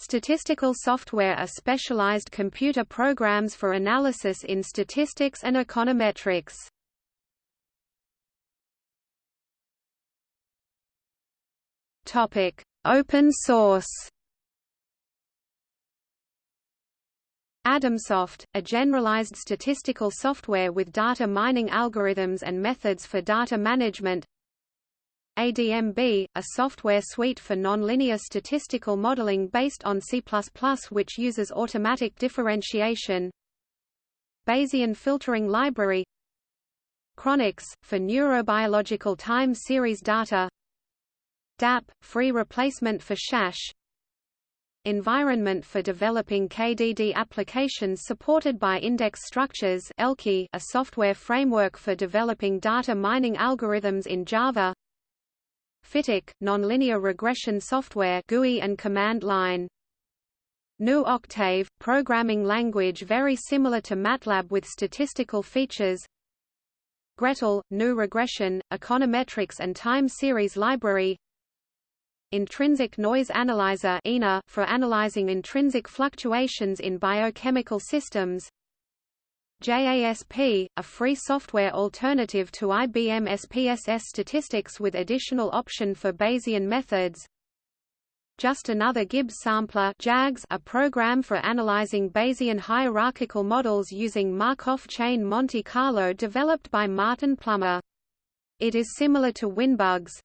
Statistical software are specialized computer programs for analysis in statistics and econometrics. Topic: Open source. Adamsoft, a generalized statistical software with data mining algorithms and methods for data management ADMB, a software suite for nonlinear statistical modeling based on C++ which uses automatic differentiation. Bayesian filtering library. Chronux, for neurobiological time series data. DAP, free replacement for SAS. Environment for developing KDD applications supported by index structures a software framework for developing data mining algorithms in Java Fityk, nonlinear regression software GUI and command line. GNU Octave, programming language very similar to MATLAB with statistical features. gretl, GNU regression, econometrics and time series library. Intrinsic Noise Analyzer for analyzing intrinsic fluctuations in biochemical systems. JASP, a free software alternative to IBM SPSS statistics with additional option for Bayesian methods. Just Another Gibbs Sampler JAGS, a program for analyzing Bayesian hierarchical models using Markov chain Monte Carlo developed by Martin Plummer. It is similar to WinBugs.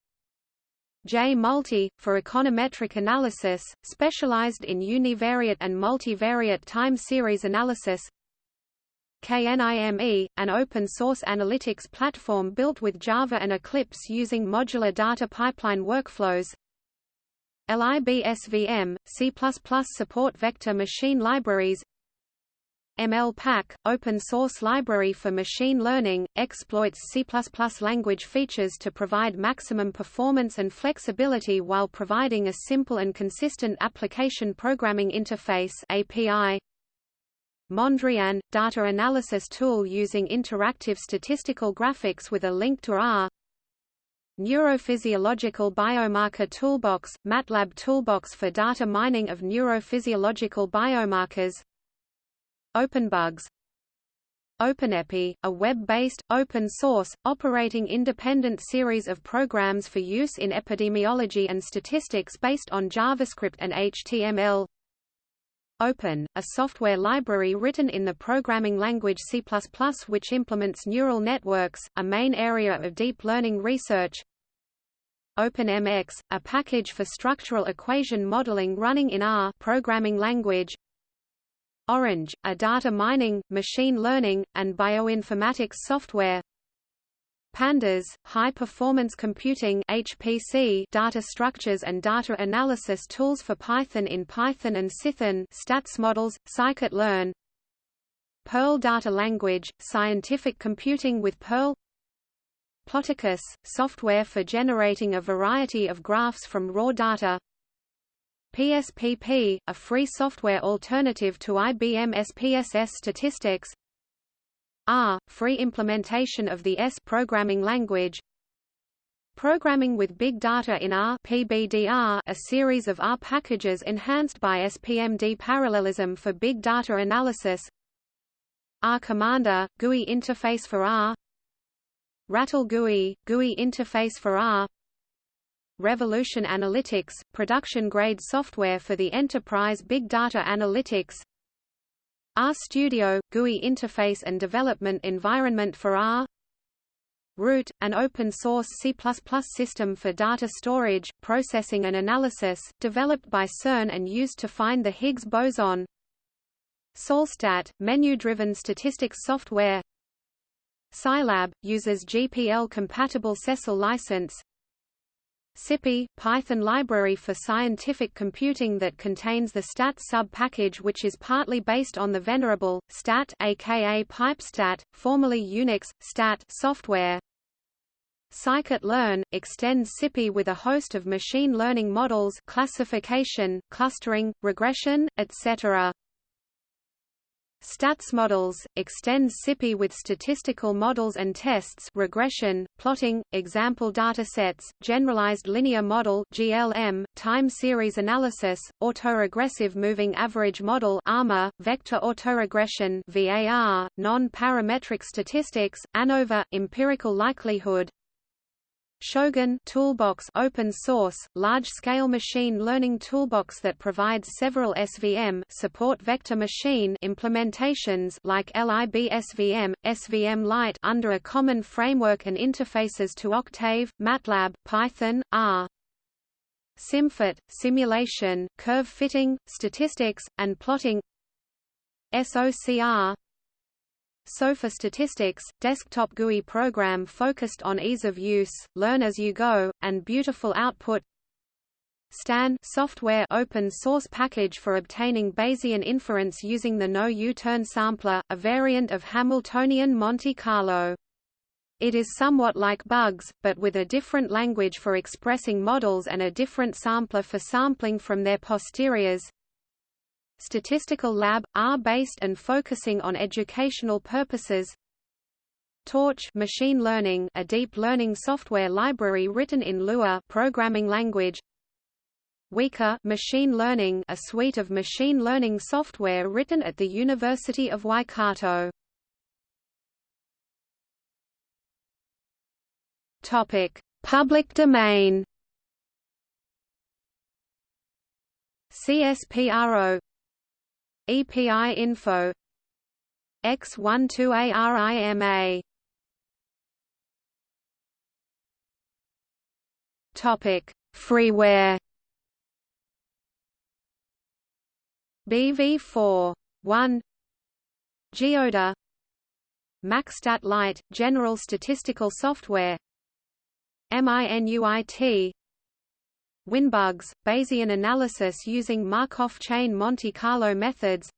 J-Multi, for econometric analysis, specialized in univariate and multivariate time series analysis KNIME, an open-source analytics platform built with Java and Eclipse using modular data pipeline workflows LIBSVM, C++ support vector machine libraries MLPack, open-source library for machine learning, exploits C++ language features to provide maximum performance and flexibility while providing a simple and consistent application programming interface API. Mondrian, data analysis tool using interactive statistical graphics with a link to R. Neurophysiological Biomarker Toolbox, MATLAB Toolbox for data mining of neurophysiological biomarkers. OpenBugs. OpenEpi, a web-based, open-source, operating independent series of programs for use in epidemiology and statistics based on JavaScript and HTML Open, a software library written in the programming language C++ which implements neural networks, a main area of deep learning research. OpenMX, a package for structural equation modeling running in R programming language. Orange, a data mining, machine learning, and bioinformatics software. Pandas, high-performance computing HPC data structures and data analysis tools for Python in Python and Cython stats models, scikit-learn Perl data language, scientific computing with Perl Ploticus, software for generating a variety of graphs from raw data PSPP, a free software alternative to IBM SPSS statistics R, free implementation of the S programming language. Programming with Big Data in R PBDR, a series of R packages enhanced by SPMD parallelism for big data analysis. R Commander, GUI interface for R. Rattle GUI, GUI interface for R. Revolution Analytics, production-grade software for the enterprise big data analytics RStudio, GUI interface and development environment for R. Root, an open-source C++ system for data storage, processing and analysis, developed by CERN and used to find the Higgs boson. SalStat, menu-driven statistics software. Scilab, uses GPL-compatible CeCILL license SciPy, Python library for scientific computing that contains the stat sub-package which is partly based on the venerable, stat aka pipestat, formerly Unix, stat software. Scikit-learn, extends SciPy with a host of machine learning models classification, clustering, regression, etc. Stats models, extends SciPy with statistical models and tests regression, plotting, example datasets, generalized linear model GLM, time series analysis, autoregressive moving average model ARMA, vector autoregression VAR, non-parametric statistics, ANOVA, empirical likelihood, Shogun Toolbox open source, large-scale machine learning toolbox that provides several SVM support vector machine implementations like LIBSVM, SVMlight under a common framework and interfaces to Octave, MATLAB, Python, R. SimFit, simulation, curve fitting, statistics, and plotting SOCR SOFA Statistics, desktop GUI program focused on ease of use, learn as you go, and beautiful output STAN software open source package for obtaining Bayesian inference using the no U-turn sampler, a variant of Hamiltonian Monte Carlo. It is somewhat like bugs, but with a different language for expressing models and a different sampler for sampling from their posteriors. Statistical Lab, R-based and focusing on educational purposes Torch machine learning, a deep learning software library written in Lua programming language. Weka machine learning, a suite of machine learning software written at the University of Waikato. Topic: Public domain. CSPRO EPI info X12ARIMA Topic Freeware. BV4 1 Geoda MaxStat Lite general statistical software MINUIT Winbugs, Bayesian analysis using Markov chain Monte Carlo methods.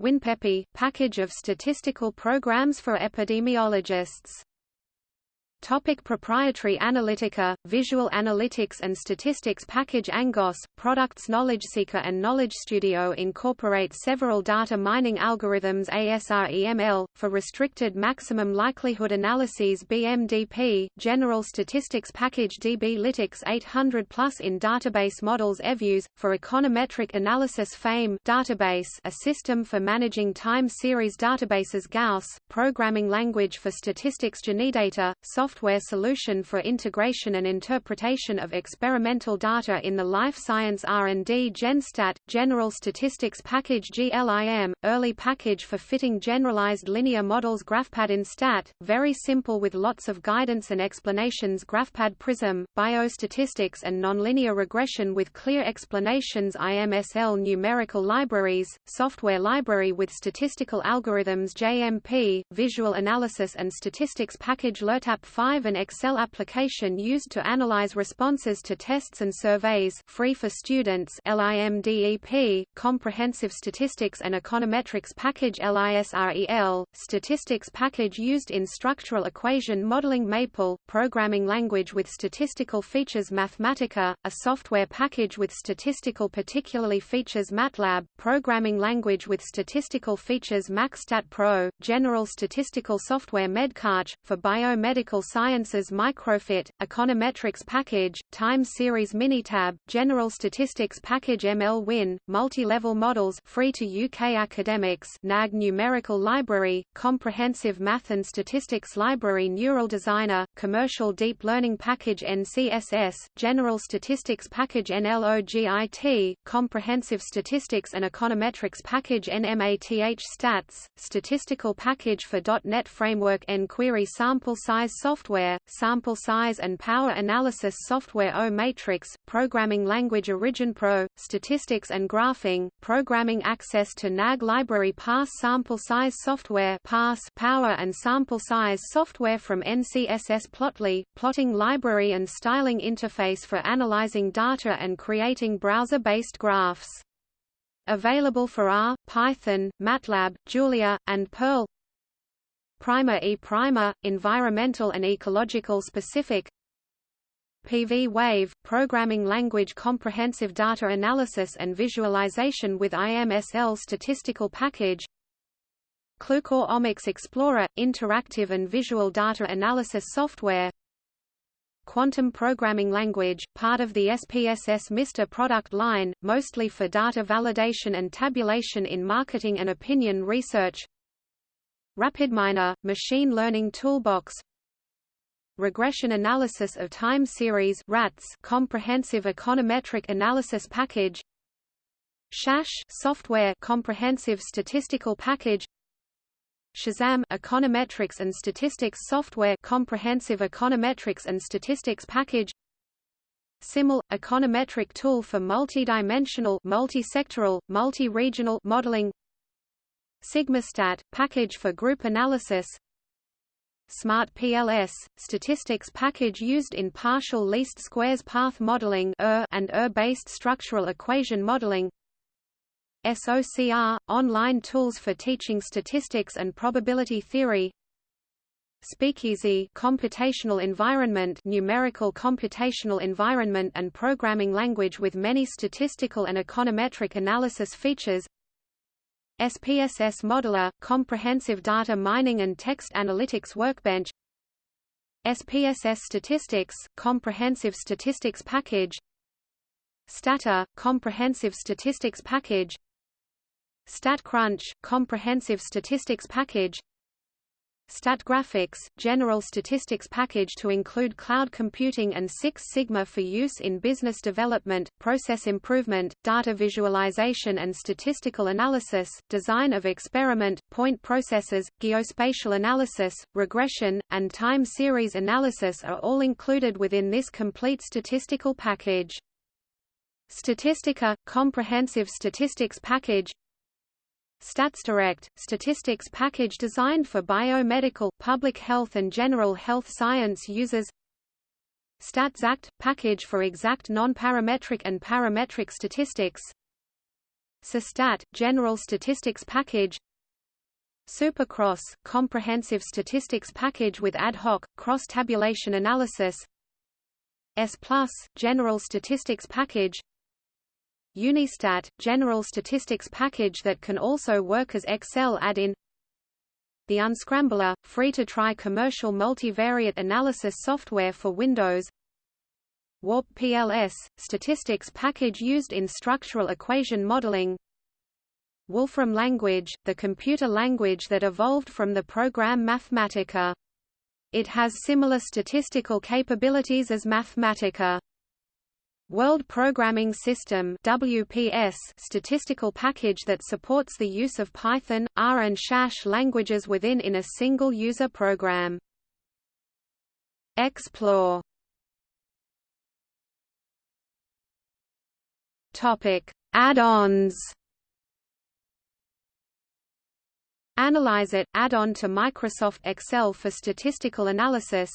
WinPepi, package of statistical programs for epidemiologists Topic proprietary Analytica, Visual Analytics and Statistics Package Angoss, products KnowledgeSeeker and Knowledge Studio incorporate several data mining algorithms ASREML, for restricted maximum likelihood analyses BMDP, General Statistics Package DBlytics 800 plus in database models EViews, for econometric analysis FAME database a system for managing time series databases Gauss, programming language for statistics Genedata, software software solution for integration and interpretation of experimental data in the life science R&D GenStat, General Statistics Package GLIM, early package for fitting generalized linear models GraphPad InStat, very simple with lots of guidance and explanations GraphPad Prism, biostatistics and nonlinear regression with clear explanations IMSL numerical libraries, software library with statistical algorithms JMP, visual analysis and statistics package LERTAP 5 an Excel application used to analyze responses to tests and surveys free for students LIMDEP, Comprehensive Statistics and Econometrics Package LISREL, Statistics Package used in structural equation modeling Maple, Programming Language with Statistical Features Mathematica, a software package with statistical particularly features MATLAB, Programming Language with Statistical Features MaxStat Pro, General Statistical Software MedCalc, for biomedical Sciences Microfit, Econometrics Package, Time Series Minitab, General Statistics Package ML-Win, Multi-Level Models free to UK academics NAG Numerical Library, Comprehensive Math and Statistics Library Neural Designer, Commercial Deep Learning Package NCSS, General Statistics Package NLOGIT, Comprehensive Statistics and Econometrics Package NMATH Stats, Statistical Package for .NET Framework NQuery Sample Size Software software, sample size and power analysis software O-Matrix, programming language Origin Pro, statistics and graphing, programming access to NAG library PASS sample size software PASS power and sample size software from NCSS Plotly, plotting library and styling interface for analyzing data and creating browser-based graphs. Available for R, Python, MATLAB, Julia, and Perl Primer E Primer, environmental and ecological specific PV Wave, programming language comprehensive data analysis and visualization with IMSL statistical package Qlucore Omics Explorer – interactive and visual data analysis software Quantum Programming Language, part of the SPSS MISTER product line, mostly for data validation and tabulation in marketing and opinion research RapidMiner – machine learning toolbox. Regression Analysis of Time Series RATS Comprehensive Econometric Analysis Package. SAS Software Comprehensive Statistical Package. Shazam Econometrics and Statistics Software Comprehensive Econometrics and Statistics Package. SIML – econometric tool for multidimensional multi-sectoral, multi-regional modeling SigmaStat – package for group analysis. Smart PLS – statistics package used in partial least squares path modeling and ER-based structural equation modeling. SOCR – online tools for teaching statistics and probability theory. Speakeasy computational environment numerical computational environment and programming language with many statistical and econometric analysis features SPSS Modeler – comprehensive data mining and text analytics workbench. SPSS Statistics – comprehensive statistics package. Stata – comprehensive statistics package. StatCrunch – comprehensive statistics package StatGraphics – general statistics package to include cloud computing and Six Sigma for use in business development, process improvement, data visualization and statistical analysis, design of experiment, point processes, geospatial analysis, regression, and time series analysis are all included within this complete statistical package. Statistica – comprehensive statistics package StatsDirect, statistics package designed for biomedical, public health and general health science users. StatXact – package for exact non-parametric and parametric statistics. SuStat – general statistics package. SuperCross – comprehensive statistics package with ad hoc, cross-tabulation analysis. S+, general statistics package Unistat – general statistics package that can also work as Excel add-in The Unscrambler – free-to-try commercial multivariate analysis software for Windows Warp PLS – statistics package used in structural equation modeling Wolfram language – the computer language that evolved from the program Mathematica. It has similar statistical capabilities as Mathematica. World Programming System WPS statistical package that supports the use of Python, R and SAS languages within in a single user program. Explore Topic: Add-ons. Analyze-it add-on to Microsoft Excel for statistical analysis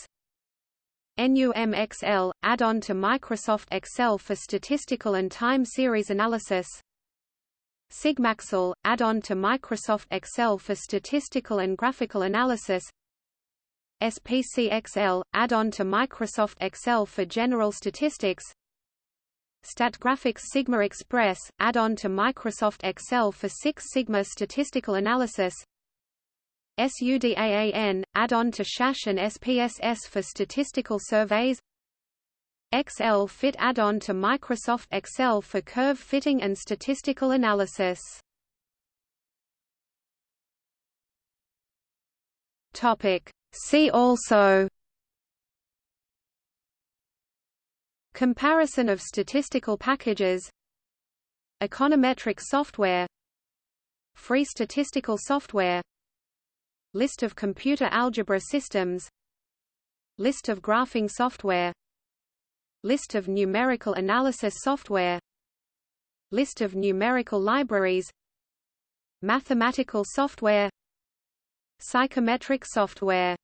NUMXL, add-on to Microsoft Excel for statistical and time series analysis. SigmaXL, add-on to Microsoft Excel for statistical and graphical analysis. SPCXL, add-on to Microsoft Excel for general statistics. StatGraphics Sigma Express, add-on to Microsoft Excel for Six Sigma statistical analysis SUDAAN, add-on to SAS and SPSS for statistical surveys XL Fit add-on to Microsoft Excel for curve fitting and statistical analysis. Topic. See also Comparison of statistical packages Econometric software Free statistical software List of computer algebra systems List of graphing software List of numerical analysis software List of numerical libraries Mathematical software Psychometric software